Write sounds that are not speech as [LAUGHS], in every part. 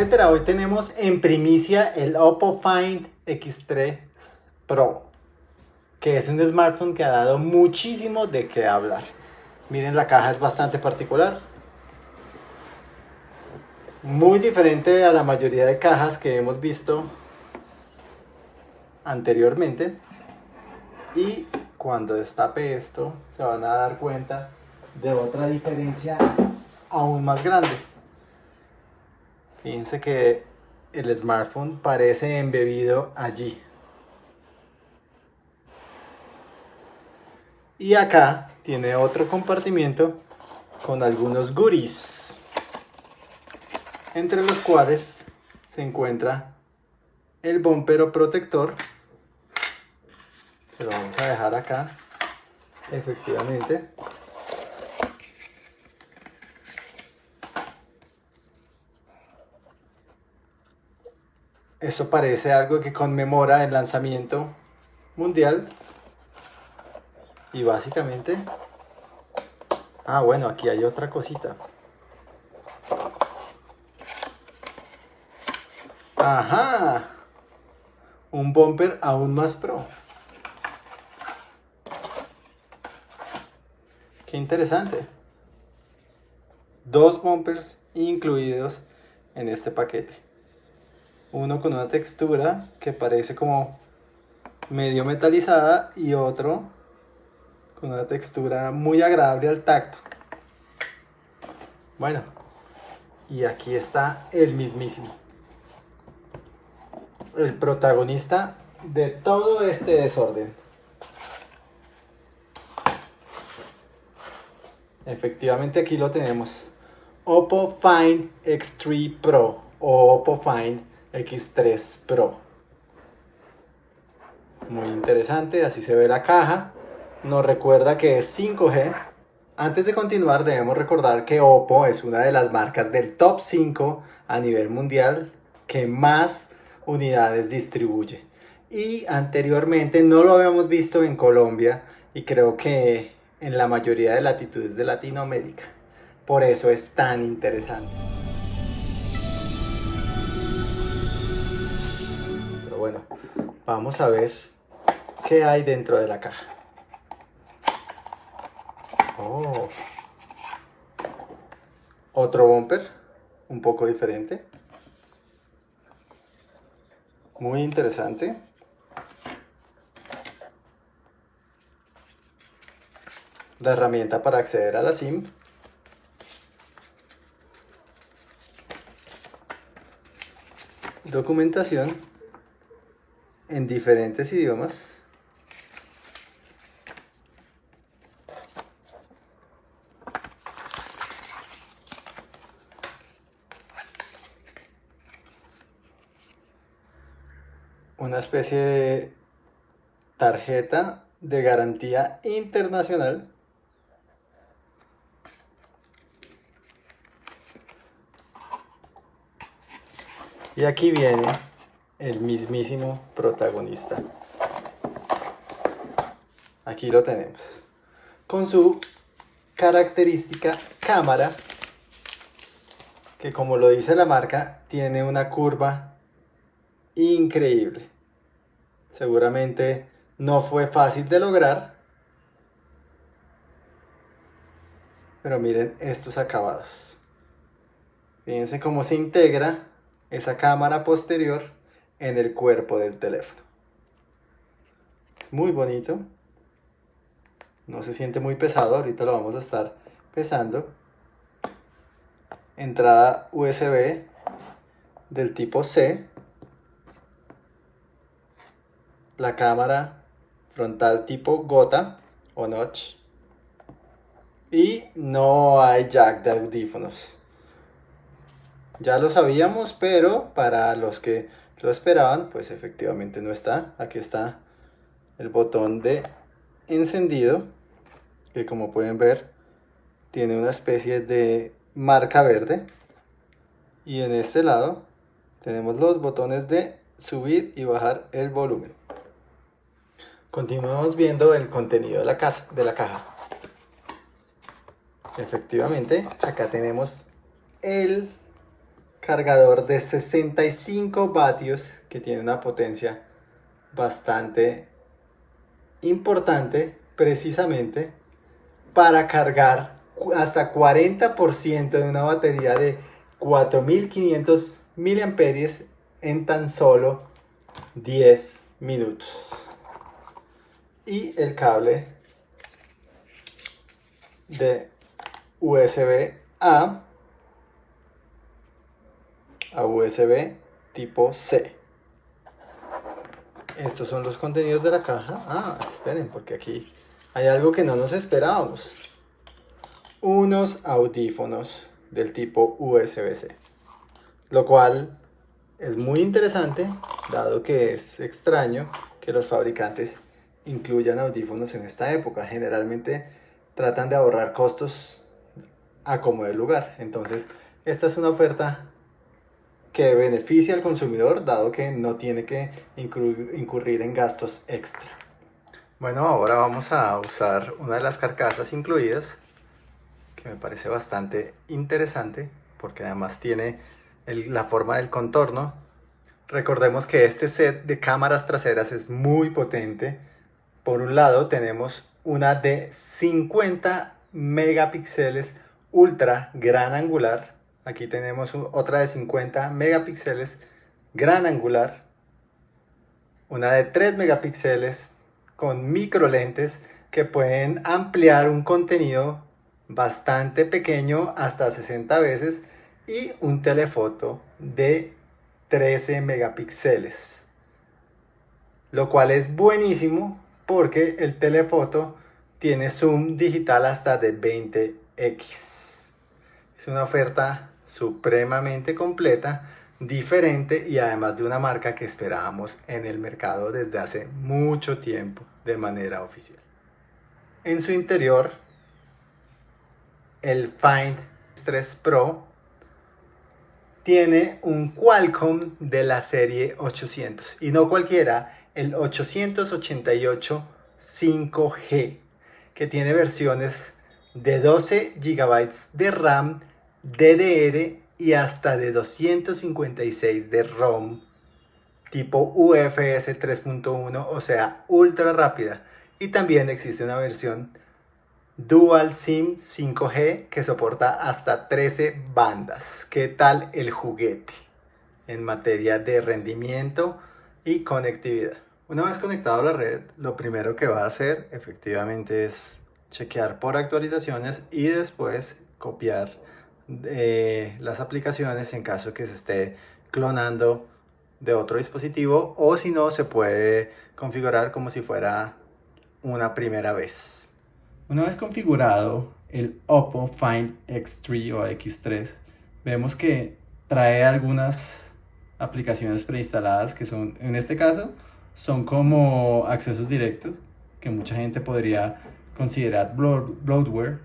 Hoy tenemos en primicia el Oppo Find X3 Pro, que es un smartphone que ha dado muchísimo de qué hablar. Miren la caja es bastante particular, muy diferente a la mayoría de cajas que hemos visto anteriormente. Y cuando destape esto se van a dar cuenta de otra diferencia aún más grande fíjense que el smartphone parece embebido allí. Y acá tiene otro compartimiento con algunos goodies entre los cuales se encuentra el bumper protector que lo vamos a dejar acá efectivamente esto parece algo que conmemora el lanzamiento mundial y básicamente ah bueno aquí hay otra cosita Ajá. Un bumper aún más pro. Qué interesante. Dos bumpers incluidos en este paquete. Uno con una textura que parece como medio metalizada y otro con una textura muy agradable al tacto. Bueno, y aquí está el mismísimo el protagonista de todo este desorden. Efectivamente aquí lo tenemos. Oppo Find X3 Pro o Oppo Find X3 Pro. Muy interesante, así se ve la caja. Nos recuerda que es 5G. Antes de continuar debemos recordar que Oppo es una de las marcas del top 5 a nivel mundial que más unidades distribuye. Y anteriormente no lo habíamos visto en Colombia y creo que en la mayoría de latitudes de Latinoamérica. Por eso es tan interesante. Vamos a ver qué hay dentro de la caja. Oh. Otro bumper, un poco diferente. Muy interesante. La herramienta para acceder a la SIM. Documentación en diferentes idiomas. una especie de tarjeta de garantía internacional y aquí viene el mismísimo protagonista aquí lo tenemos con su característica cámara que como lo dice la marca tiene una curva increíble. Seguramente no fue fácil de lograr. Pero miren estos acabados. Fíjense cómo se integra esa cámara posterior en el cuerpo del teléfono. Muy bonito. No se siente muy pesado, ahorita lo vamos a estar pesando. Entrada USB del tipo C la cámara frontal tipo gota o notch y no hay jack de audífonos ya lo sabíamos pero para los que lo esperaban pues efectivamente no está. Aquí está el botón de encendido que como pueden ver tiene una especie de marca verde. Y en este lado tenemos los botones de subir y bajar el volumen. Continuamos viendo el contenido de la, casa, de la caja. Efectivamente, acá tenemos el cargador de 65 vatios que tiene una potencia bastante importante precisamente para cargar hasta 40% de una batería de 4500 miliamperios en tan solo 10 minutos. Y el cable de USB A a USB tipo C. Estos son los contenidos de la caja. Ah, esperen, porque aquí hay algo que no nos esperábamos. Unos audífonos del tipo USB-C. Lo cual es muy interesante, dado que es extraño que los fabricantes incluyan audífonos en esta época. Generalmente tratan de ahorrar costos a como lugar. Entonces, esta es una oferta que beneficia al consumidor, dado que no tiene que incurrir en gastos extra. Bueno, ahora vamos a usar una de las carcasas incluidas, que me parece bastante interesante, porque además tiene la forma del contorno. Recordemos que este set de cámaras traseras es muy potente, por un lado tenemos una de 50 megapíxeles ultra gran angular. Aquí tenemos otra de 50 megapíxeles gran angular. Una de 3 megapíxeles con micro lentes que pueden ampliar un contenido bastante pequeño hasta 60 veces y un telefoto de 13 megapíxeles lo cual es buenísimo porque el telefoto tiene zoom digital hasta de 20x. Es una oferta supremamente completa, diferente y además de una marca que esperábamos en el mercado desde hace mucho tiempo de manera oficial. En su interior, el Find 3 Pro tiene un Qualcomm de la serie 800 y no cualquiera, el 888 5G, que tiene versiones de 12 GB de RAM, DDR y hasta de 256 de ROM tipo UFS 3.1, o sea, ultra rápida. Y también existe una versión Dual SIM 5G que soporta hasta 13 bandas. ¿Qué tal el juguete en materia de rendimiento y conectividad? Una vez conectado a la red, lo primero que va a hacer efectivamente es chequear por actualizaciones y después copiar eh, las aplicaciones en caso que se esté clonando de otro dispositivo o si no se puede configurar como si fuera una primera vez. Una vez configurado el Oppo Find X3 o X3 vemos que trae algunas aplicaciones preinstaladas que son en este caso son como accesos directos que mucha gente podría considerar bloatware.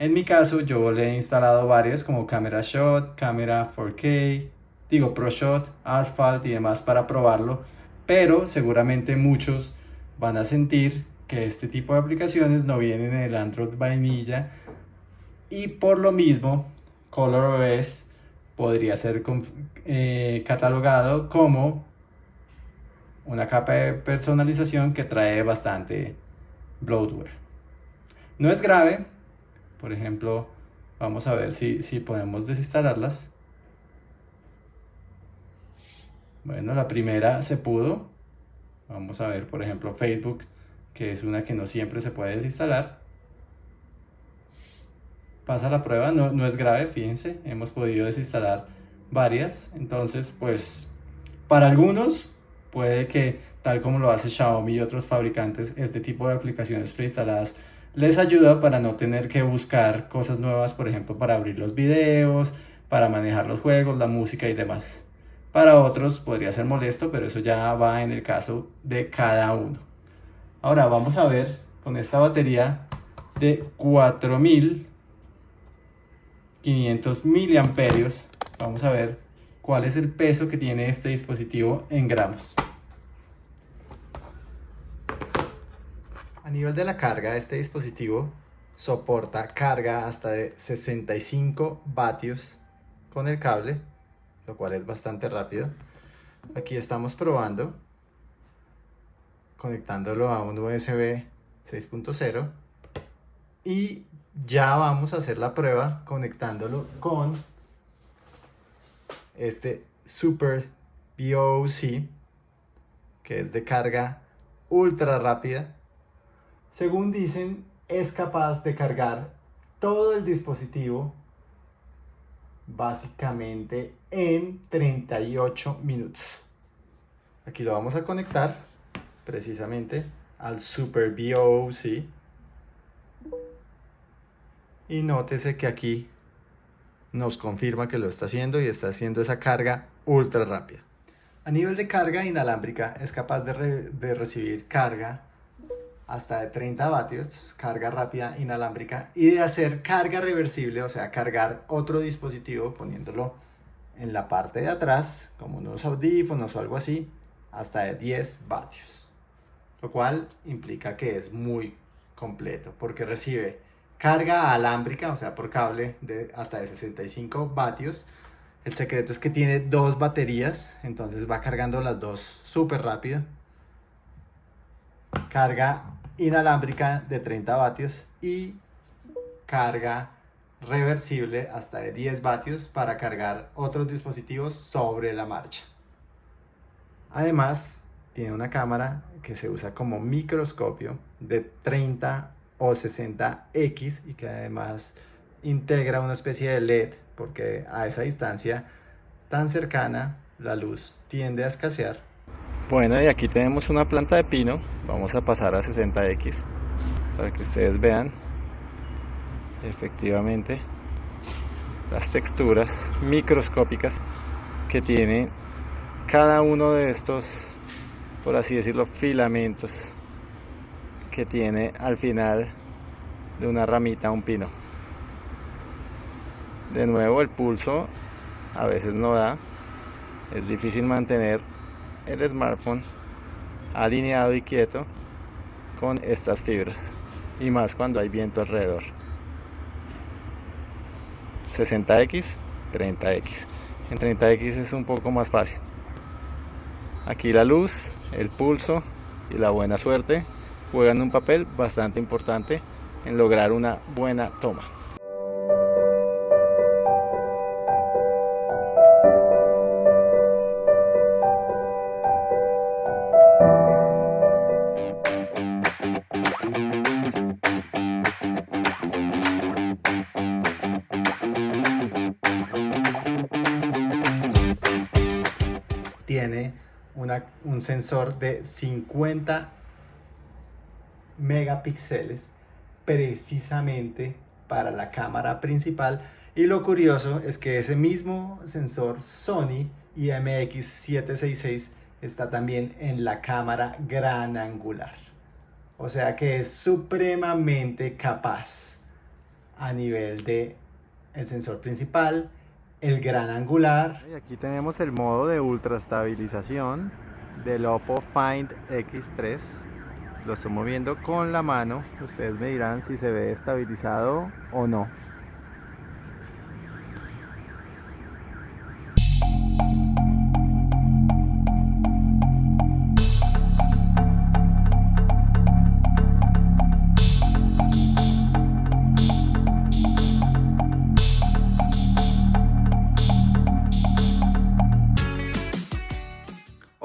En mi caso yo le he instalado varias como Camera Shot, Cámara 4K, digo ProShot, Asphalt y demás para probarlo, pero seguramente muchos van a sentir que este tipo de aplicaciones no vienen en el Android vainilla y por lo mismo ColorOS podría ser eh, catalogado como una capa de personalización que trae bastante bloatware. No es grave, por ejemplo, vamos a ver si, si podemos desinstalarlas. Bueno, la primera se pudo. Vamos a ver, por ejemplo, Facebook, que es una que no siempre se puede desinstalar. Pasa la prueba, no, no es grave, fíjense, hemos podido desinstalar varias. Entonces, pues, para algunos Puede que, tal como lo hace Xiaomi y otros fabricantes, este tipo de aplicaciones preinstaladas les ayuda para no tener que buscar cosas nuevas, por ejemplo, para abrir los videos, para manejar los juegos, la música y demás. Para otros podría ser molesto, pero eso ya va en el caso de cada uno. Ahora vamos a ver con esta batería de 4500 miliamperios. Vamos a ver cuál es el peso que tiene este dispositivo en gramos. A nivel de la carga, este dispositivo soporta carga hasta de 65 vatios con el cable lo cual es bastante rápido. Aquí estamos probando, conectándolo a un USB 6.0 y ya vamos a hacer la prueba conectándolo con este Super BOC que es de carga ultra rápida. Según dicen, es capaz de cargar todo el dispositivo básicamente en 38 minutos. Aquí lo vamos a conectar precisamente al Super. Y nótese que aquí nos confirma que lo está haciendo y está haciendo esa carga ultra rápida. A nivel de carga inalámbrica es capaz de recibir carga hasta de 30 vatios, carga rápida inalámbrica, y de hacer carga reversible, o sea, cargar otro dispositivo poniéndolo en la parte de atrás, como unos audífonos o algo así, hasta de 10 vatios. Lo cual implica que es muy completo, porque recibe carga alámbrica, o sea, por cable, de hasta de 65 vatios. El secreto es que tiene dos baterías, entonces va cargando las dos súper rápido. Carga inalámbrica de 30 vatios y carga reversible hasta de 10 vatios para cargar otros dispositivos sobre la marcha. Además, tiene una cámara que se usa como microscopio de 30 o 60X y que además integra una especie de LED porque a esa distancia tan cercana la luz tiende a escasear. Bueno, y aquí tenemos una planta de pino vamos a pasar a 60x para que ustedes vean efectivamente las texturas microscópicas que tiene cada uno de estos por así decirlo filamentos que tiene al final de una ramita un pino. De nuevo el pulso a veces no da. Es difícil mantener el smartphone alineado y quieto con estas fibras y más cuando hay viento alrededor. 60x 30x en 30x es un poco más fácil. Aquí la luz el pulso y la buena suerte juegan un papel bastante importante en lograr una buena toma un sensor de 50 megapíxeles precisamente para la cámara principal. Y lo curioso es que ese mismo sensor Sony IMX766 está también en la cámara gran angular. O sea que es supremamente capaz a nivel de el sensor principal el gran angular. Aquí tenemos el modo de ultra estabilización del Oppo Find X3. Lo estoy moviendo con la mano. Ustedes me dirán si se ve estabilizado o no.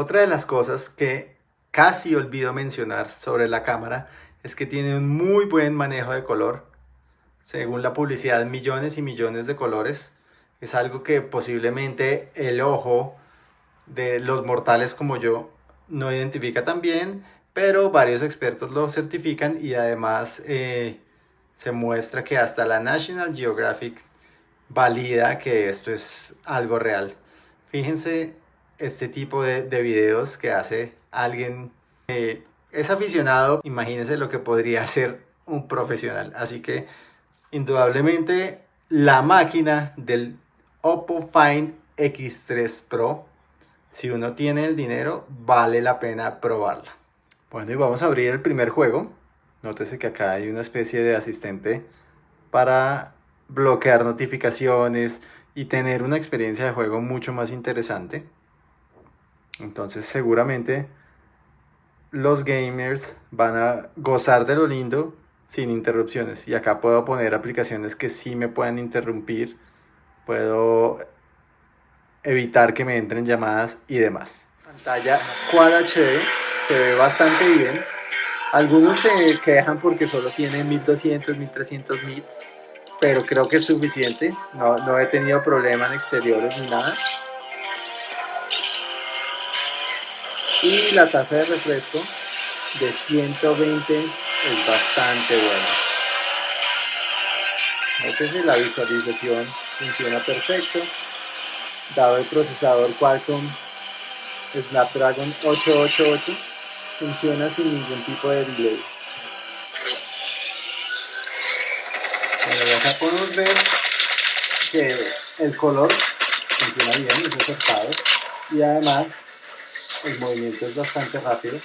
Otra de las cosas que casi olvido mencionar sobre la cámara es que tiene un muy buen manejo de color. Según la publicidad, millones y millones de colores. Es algo que posiblemente el ojo de los mortales como yo no identifica tan bien, pero varios expertos lo certifican y además eh, se muestra que hasta la National Geographic valida que esto es algo real. Fíjense este tipo de, de videos que hace alguien que es aficionado, imagínense lo que podría [LAUGHS] hacer un profesional. Así que indudablemente la máquina del Oppo Find X3 Pro, si uno tiene el dinero, vale la pena probarla. Bueno, y vamos a abrir el primer juego. Nótese que acá hay una especie de asistente para bloquear notificaciones, y tener una experiencia de juego mucho más interesante. Entonces seguramente los gamers van a gozar de lo lindo sin interrupciones. Y acá puedo poner aplicaciones que sí me puedan interrumpir. Puedo evitar que me entren llamadas y demás. Pantalla Quad HD se ve bastante bien. Algunos se quejan porque solo tiene 1200, 1300 nits, pero creo que es suficiente. No, no he tenido problemas en exteriores ni nada. Y la tasa de refresco de 120 es bastante buena. Nótese, la visualización funciona perfecto. Dado el procesador Qualcomm Snapdragon 888, funciona sin ningún tipo de delay. Bueno, acá podemos ver que el color funciona bien, es acertado y además el movimiento es bastante rápido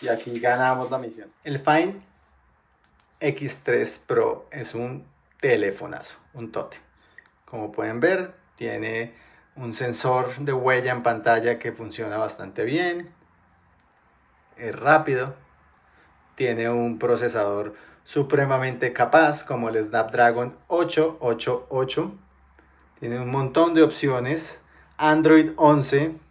y aquí ganamos la misión. El Find X3 Pro es un telefonazo, un tote. Como pueden ver, tiene un sensor de huella en pantalla que funciona bastante bien. Es rápido. Tiene un procesador supremamente capaz como el Snapdragon 888. Tiene un montón de opciones. Android 11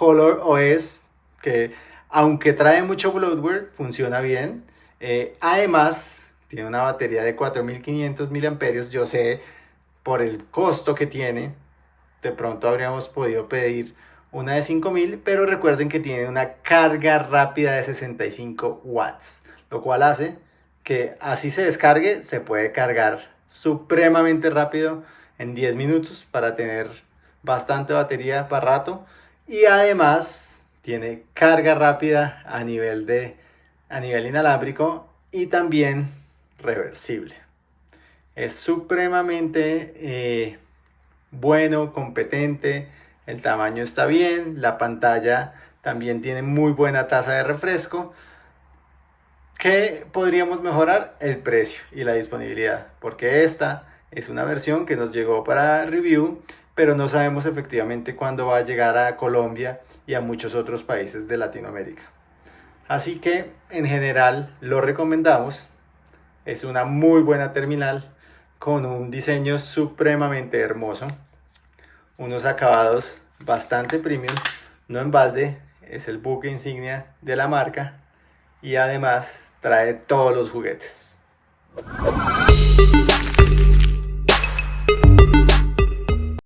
Color OS, que aunque trae mucho bloatware, funciona bien. Eh, además, tiene una batería de 4500 mAh. Yo sé por el costo que tiene, de pronto habríamos podido pedir una de 5000, pero recuerden que tiene una carga rápida de 65 watts, lo cual hace que así se descargue, se puede cargar supremamente rápido en 10 minutos para tener bastante batería para rato y además tiene carga rápida a nivel, de, a nivel inalámbrico y también reversible. Es supremamente eh, bueno, competente, el tamaño está bien, la pantalla también tiene muy buena tasa de refresco. ¿Qué podríamos mejorar? El precio y la disponibilidad, porque esta es una versión que nos llegó para review pero no sabemos efectivamente cuándo va a llegar a Colombia y a muchos otros países de Latinoamérica. Así que en general lo recomendamos. Es una muy buena terminal con un diseño supremamente hermoso. Unos acabados bastante premium, no en balde, es el buque insignia de la marca y además trae todos los juguetes.